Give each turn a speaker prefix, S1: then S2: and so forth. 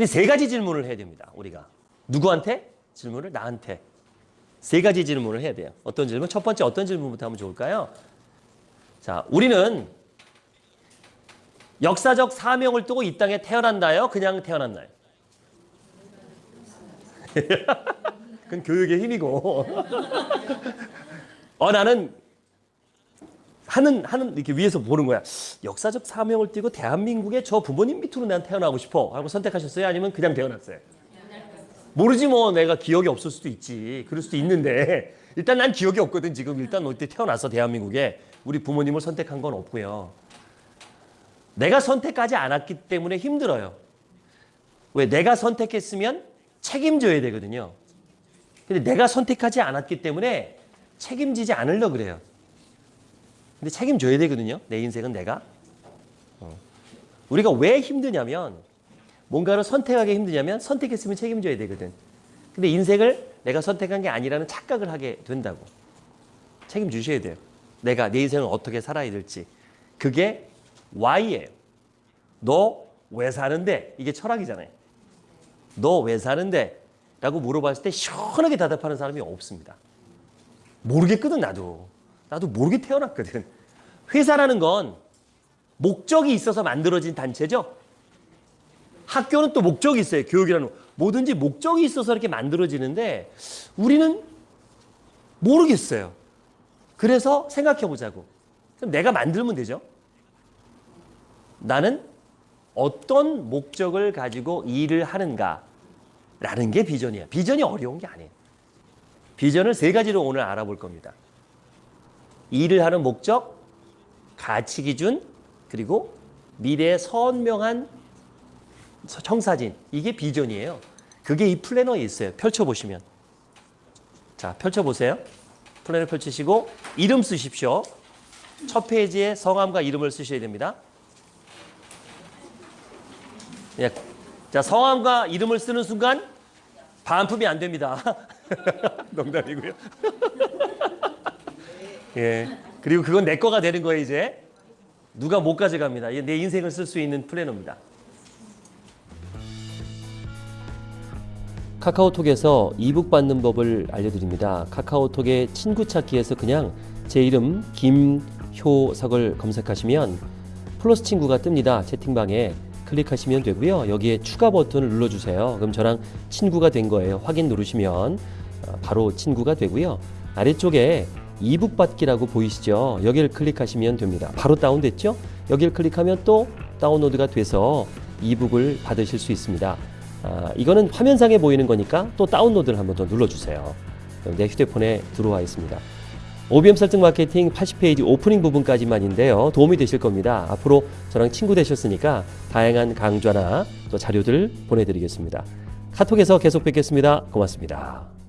S1: 근데 세 가지 질문을 해야 됩니다. 우리가. 누구한테? 질문을 나한테. 세 가지 질문을 해야 돼요. 어떤 질문? 첫 번째 어떤 질문부터 하면 좋을까요? 자, 우리는 역사적 사명을 두고 이 땅에 태어난다요? 그냥 태어났나요? 그건 교육의 힘이고. 어, 나는 하는, 하는, 이렇게 위에서 보는 거야. 역사적 사명을 띠고 대한민국의 저 부모님 밑으로 난 태어나고 싶어. 하고 선택하셨어요? 아니면 그냥 태어났어요? 모르지 뭐 내가 기억이 없을 수도 있지. 그럴 수도 있는데 일단 난 기억이 없거든. 지금 일단 어때 태어나서 대한민국에 우리 부모님을 선택한 건 없고요. 내가 선택하지 않았기 때문에 힘들어요. 왜? 내가 선택했으면 책임져야 되거든요. 근데 내가 선택하지 않았기 때문에 책임지지 않으려 그래요. 근데 책임져야 되거든요. 내 인생은 내가. 어. 우리가 왜 힘드냐면 뭔가를 선택하기 힘드냐면 선택했으면 책임져야 되거든. 근데 인생을 내가 선택한 게 아니라는 착각을 하게 된다고. 책임주셔야 돼요. 내가 내 인생을 어떻게 살아야 될지. 그게 why예요. 너 왜 사는데? 이게 철학이잖아요. 너 왜 사는데? 라고 물어봤을 때 시원하게 대답하는 사람이 없습니다. 모르겠거든 나도. 나도 모르게 태어났거든. 회사라는 건 목적이 있어서 만들어진 단체죠. 학교는 또 목적이 있어요. 교육이라는 거. 뭐든지 목적이 있어서 이렇게 만들어지는데 우리는 모르겠어요. 그래서 생각해 보자고. 그럼 내가 만들면 되죠. 나는 어떤 목적을 가지고 일을 하는가 라는 게 비전이야. 비전이 어려운 게 아니에요. 비전을 세 가지로 오늘 알아볼 겁니다. 일을 하는 목적, 가치 기준, 그리고 미래의 선명한 청사진. 이게 비전이에요. 그게 이 플래너에 있어요. 펼쳐보시면. 자, 펼쳐보세요. 플래너 펼치시고 이름 쓰십시오. 첫 페이지에 성함과 이름을 쓰셔야 됩니다. 예. 자, 성함과 이름을 쓰는 순간 반품이 안 됩니다. 농담이고요. 예. 그리고 그건 내 거가 되는 거예요, 이제. 누가 못 가져갑니다. 내 인생을 쓸 수 있는 플래너입니다. 카카오톡에서 이북 받는 법을 알려드립니다. 카카오톡의 친구 찾기에서 그냥 제 이름 김효석을 검색하시면 플러스 친구가 뜹니다. 채팅방에 클릭하시면 되고요. 여기에 추가 버튼을 눌러주세요. 그럼 저랑 친구가 된 거예요. 확인 누르시면 어, 바로 친구가 되고요. 아래쪽에 이북 받기라고 보이시죠? 여기를 클릭하시면 됩니다. 바로 다운됐죠? 여기를 클릭하면 또 다운로드가 돼서 이북을 받으실 수 있습니다. 아, 이거는 화면상에 보이는 거니까 또 다운로드를 한번 더 눌러주세요. 내 휴대폰에 들어와 있습니다. OBM 설정 마케팅 80페이지 오프닝 부분까지만인데요. 도움이 되실 겁니다. 앞으로 저랑 친구 되셨으니까 다양한 강좌나 또 자료들 보내드리겠습니다. 카톡에서 계속 뵙겠습니다. 고맙습니다.